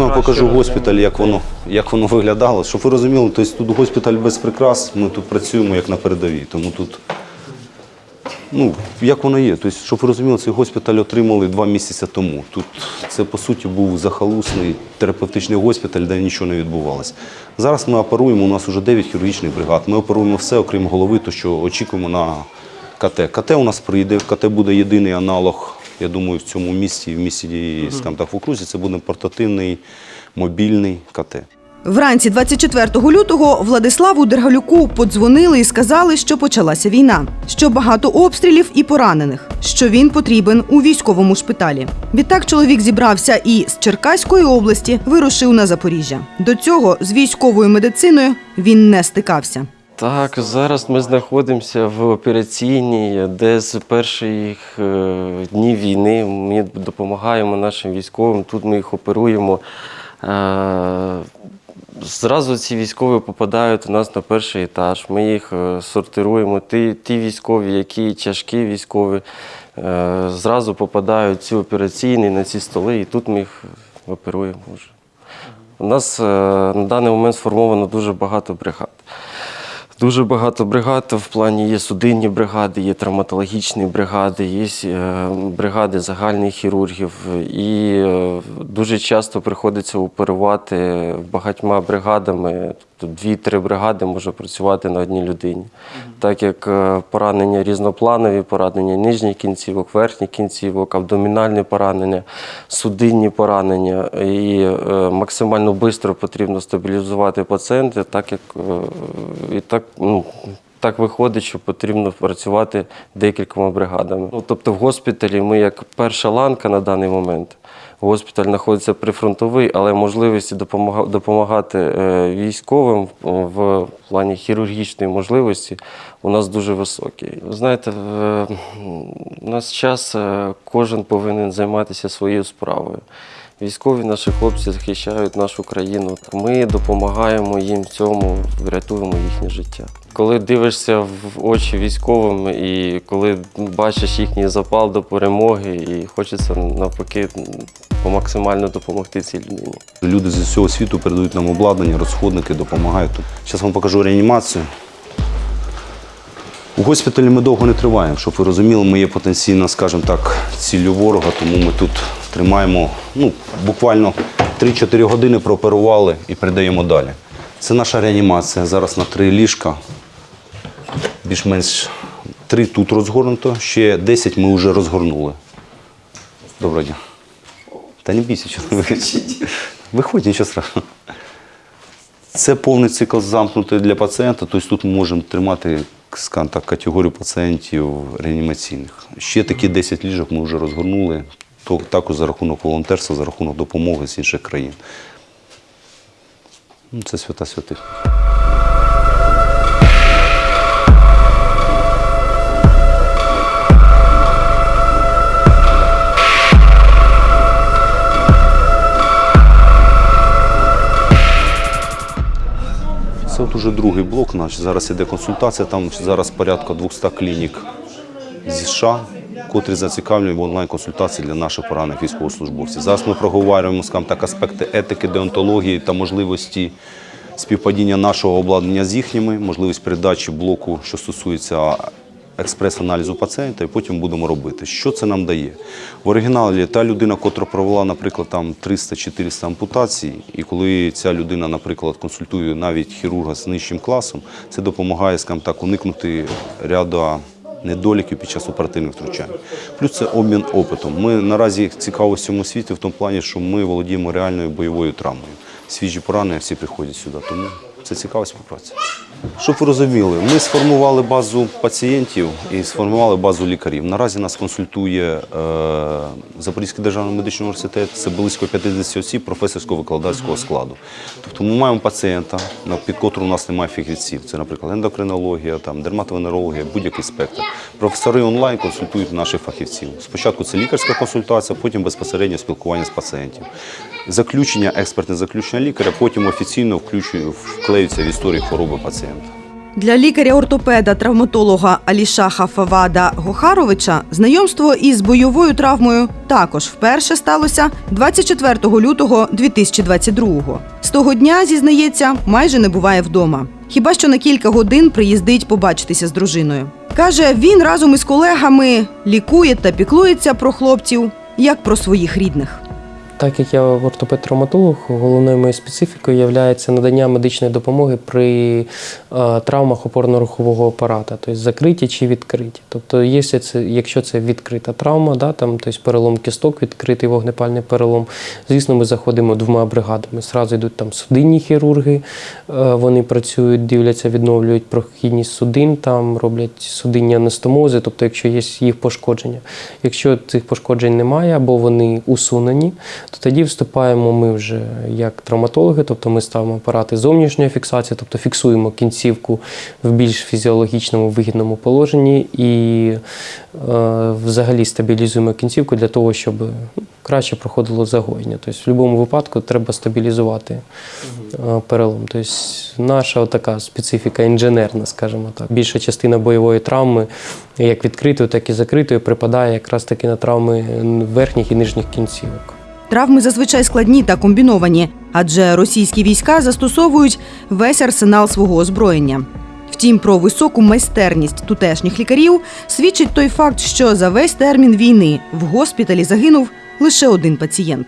вам покажу госпіталь, як воно, як воно виглядало. Щоб ви розуміли, тобто тут госпіталь без прикрас, ми тут працюємо як на передовій. Тому тут, ну, як воно є. Тобто, щоб ви розуміли, цей госпіталь отримали два місяці тому. Тут це, по суті, був захалусний терапевтичний госпіталь, де нічого не відбувалося. Зараз ми оперуємо, у нас вже 9 хірургічних бригад. Ми оперуємо все, окрім голови, то що очікуємо на КТ. КТ у нас прийде, КТ буде єдиний аналог, я думаю, в цьому місті, в місті, скажімо так, в окрузі, це буде портативний мобільний КТ. Вранці 24 лютого Владиславу Дергалюку подзвонили і сказали, що почалася війна, що багато обстрілів і поранених, що він потрібен у військовому шпиталі. Відтак чоловік зібрався і з Черкаської області вирушив на Запоріжжя. До цього з військовою медициною він не стикався. Так, зараз ми знаходимося в операційній, де з перших е, днів війни ми допомагаємо нашим військовим. Тут ми їх оперуємо. Е, Зразу ці військові попадають у нас на перший етаж. Ми їх е, сортируємо. Ті, ті військові, які тяжкі військові, зразу попадають в ці операційні на ці столи, і тут ми їх оперуємо вже. У нас на даний момент сформовано дуже багато бригад. Дуже багато бригад в плані є судинні бригади, є травматологічні бригади, є е, бригади загальних хірургів. І е, дуже часто приходиться оперувати багатьма бригадами. Тобто дві-три бригади може працювати на одній людині. Так як е, поранення різнопланові, поранення нижніх кінцівок, верхніх кінцівок, абдомінальні поранення, судинні поранення. І е, максимально швидко потрібно стабілізувати пацієнта, так як е, і так, ну, так виходить, що потрібно працювати декількома бригадами. Ну, тобто в госпіталі ми як перша ланка на даний момент. Госпіталь знаходиться прифронтовий, але можливості допомага- допомагати е, військовим в плані хірургічної можливості у нас дуже високі. Ви знаєте, е, у нас час е, кожен повинен займатися своєю справою. Військові наші хлопці захищають нашу країну. Ми допомагаємо їм в цьому, врятуємо їхнє життя. Коли дивишся в очі військовим і коли бачиш їхній запал до перемоги, і хочеться навпаки по максимально допомогти цій людині. Люди з усього світу передають нам обладнання, розходники, допомагають. Зараз вам покажу реанімацію. У госпіталі ми довго не триваємо, щоб ви розуміли, ми є потенційно, скажімо так, ціллю ворога, тому ми тут тримаємо ну, буквально 3-4 години прооперували і передаємо далі. Це наша реанімація. Зараз на три ліжка. Більш-менш три тут розгорнуто, ще 10 ми вже розгорнули. Доброго дня. Та не бійся, що ви кричите. Виходь, нічого страшного. Це повний цикл замкнутий для пацієнта, тобто тут ми можемо тримати скажімо так, категорію пацієнтів реанімаційних. Ще такі 10 ліжок ми вже розгорнули, то також за рахунок волонтерства, за рахунок допомоги з інших країн. Ну, це свята святих. От уже другий блок наш. Зараз іде консультація. Там зараз порядка 200 клінік зі США, котрі зацікавлені в онлайн-консультації для наших поранених військовослужбовців. Зараз ми проговорюємо скажімо так, аспекти етики, деонтології та можливості співпадіння нашого обладнання з їхніми, можливість передачі блоку, що стосується експрес-аналізу пацієнта, і потім будемо робити. Що це нам дає? В оригіналі та людина, котра провела, наприклад, там 300-400 ампутацій, і коли ця людина, наприклад, консультує навіть хірурга з нижчим класом, це допомагає, скажімо так, уникнути ряду недоліків під час оперативних втручань. Плюс це обмін опитом. Ми наразі цікаво в цьому світі в тому плані, що ми володіємо реальною бойовою травмою. Свіжі поранення всі приходять сюди, тому це цікава співпраця. Щоб ви розуміли, ми сформували базу пацієнтів і сформували базу лікарів. Наразі нас консультує е, Запорізький державний медичний університет, це близько 50 осіб професорсько-викладацького складу. Тобто ми маємо пацієнта, під котрим у нас немає фахівців. Це, наприклад, ендокринологія, там, дерматовенерологія, будь-який спектр. Професори онлайн консультують наших фахівців. Спочатку це лікарська консультація, потім безпосередньо спілкування з пацієнтів. Заключення, експертне заключення лікаря, потім офіційно вклеються в історію хвороби пацієнта. Для лікаря-ортопеда, травматолога Алішаха Фавада Гохаровича знайомство із бойовою травмою також вперше сталося 24 лютого 2022-го. З того дня, зізнається, майже не буває вдома. Хіба що на кілька годин приїздить побачитися з дружиною. Каже, він разом із колегами лікує та піклується про хлопців як про своїх рідних. Так як я ортопед-травматолог, головною моєю специфікою є надання медичної допомоги при е, травмах опорно-рухового апарата, тобто закриті чи відкриті. Тобто, якщо це, відкрита травма, да, там, тобто перелом кісток, відкритий вогнепальний перелом, звісно, ми заходимо двома бригадами. Зразу йдуть там судинні хірурги, е, вони працюють, дивляться, відновлюють прохідність судин, там роблять судинні анестомози, тобто, якщо є їх пошкодження. Якщо цих пошкоджень немає або вони усунені, то тоді вступаємо ми вже як травматологи, тобто ми ставимо апарати зовнішньої фіксації, тобто фіксуємо кінцівку в більш фізіологічному вигідному положенні і е, взагалі стабілізуємо кінцівку для того, щоб ну, краще проходило загоєння. Тобто в будь-якому випадку треба стабілізувати е, перелом. Тобто наша така специфіка інженерна, скажімо так. Більша частина бойової травми, як відкритої, так і закритої, припадає якраз таки на травми верхніх і нижніх кінцівок. Травми зазвичай складні та комбіновані, адже російські війська застосовують весь арсенал свого озброєння. Втім, про високу майстерність тутешніх лікарів свідчить той факт, що за весь термін війни в госпіталі загинув лише один пацієнт.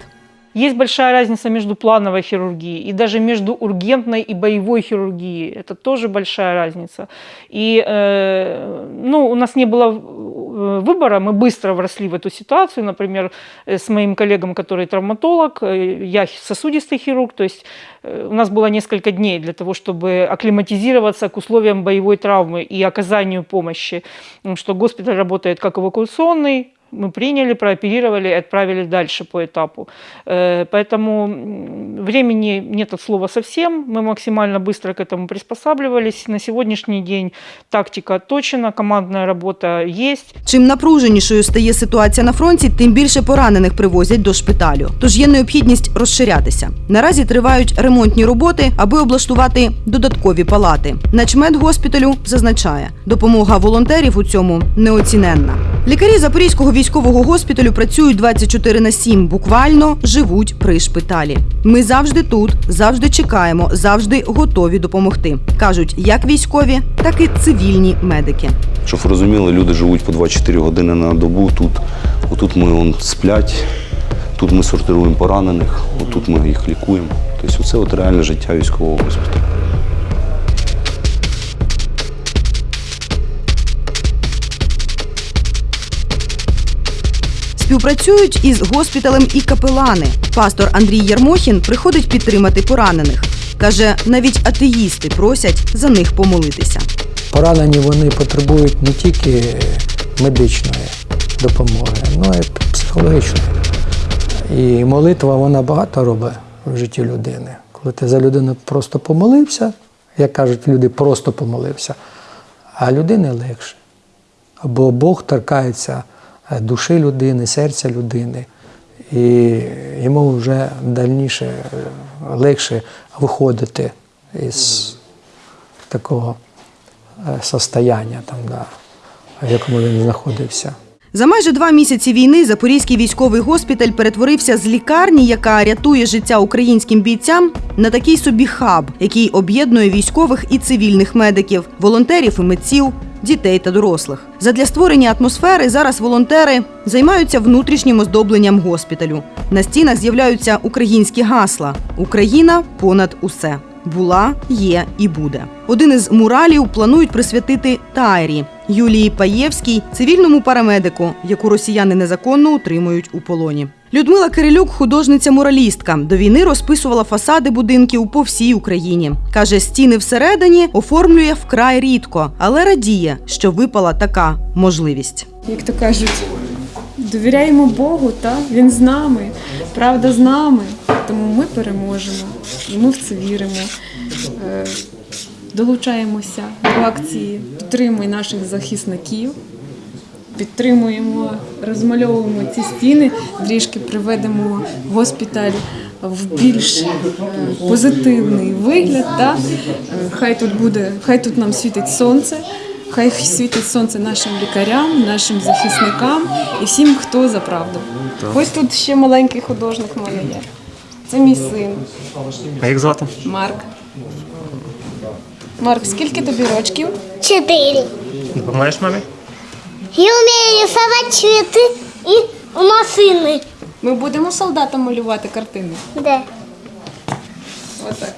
Есть большая разница между плановой хирургией и даже между ургентной и боевой хирургией. Это тоже большая разница. И э, ну, у нас не было э, выбора, мы быстро вросли в эту ситуацию. Например, э, с моим коллегом, который травматолог, э, я сосудистый хирург, то есть у нас было несколько дней для того, чтобы акклиматизироваться к условиям боевой травмы и оказанию помощи. Потому что госпиталь работает как эвакуационный, мы приняли, прооперировали и отправили дальше по этапу. Э, Поэтому м, времени нет от слова совсем. Мы максимально быстро к этому приспосабливались. На сегодняшний день тактика отточена, командная работа есть. Чим напруженішою стає ситуація на фронті, тим більше поранених привозять до шпиталю. Тож є необхідність розширятися. Наразі тривають ремонтні роботи, аби облаштувати додаткові палати. Начмед госпіталю зазначає, допомога волонтерів у цьому неоціненна. Лікарі Запорізького військового госпіталю працюють 24 на 7, буквально живуть при шпиталі. Ми завжди тут, завжди чекаємо, завжди готові допомогти. кажуть як військові, так і цивільні медики. Щоб ви розуміли, люди живуть по 24 години на добу. Тут, отут ми он, сплять, тут ми сортируємо поранених, отут ми їх лікуємо. Тобто це от реальне життя військового госпіталю. Співпрацюють із госпіталем і капелани. Пастор Андрій Ярмохін приходить підтримати поранених. Каже, навіть атеїсти просять за них помолитися. Поранені вони потребують не тільки медичної допомоги, але й психологічної. І молитва вона багато робить в житті людини. Коли ти за людину просто помолився, як кажуть люди, просто помолився, а людини легше. Або Бог торкається душі людини, серця людини, і йому вже дальніше е, легше виходити із такого е, состояння, там, да, в якому він знаходився. За майже два місяці війни Запорізький військовий госпіталь перетворився з лікарні, яка рятує життя українським бійцям, на такий собі хаб, який об'єднує військових і цивільних медиків, волонтерів і митців, дітей та дорослих. Задля створення атмосфери зараз волонтери займаються внутрішнім оздобленням госпіталю. На стінах з'являються українські гасла: Україна понад усе. Була, є і буде. Один із муралів планують присвятити Тайрі Юлії Паєвській, цивільному парамедику, яку росіяни незаконно утримують у полоні. Людмила Кирилюк, художниця-муралістка, до війни розписувала фасади будинків по всій Україні. каже, стіни всередині оформлює вкрай рідко, але радіє, що випала така можливість. як то кажуть, довіряємо Богу, та він з нами, правда з нами. Тому ми переможемо, ми в це віримо. Е, Долучаємося до акції, підтримуємо наших захисників, підтримуємо, розмальовуємо ці стіни, трішки приведемо госпіталь в більш е, позитивний вигляд. Да? Е, Хай тут буде, хай тут нам світить сонце. Хай світить сонце нашим лікарям, нашим захисникам і всім, хто за правду. Ось тут ще маленький художник в мене є. Це мій син А як звати? Марк. Марк, скільки тобі рочків? Четыре. Допомагаєш мамі? Я умею рисувати цвіти і машини. Ми будемо солдатам малювати картини. Да. Отак.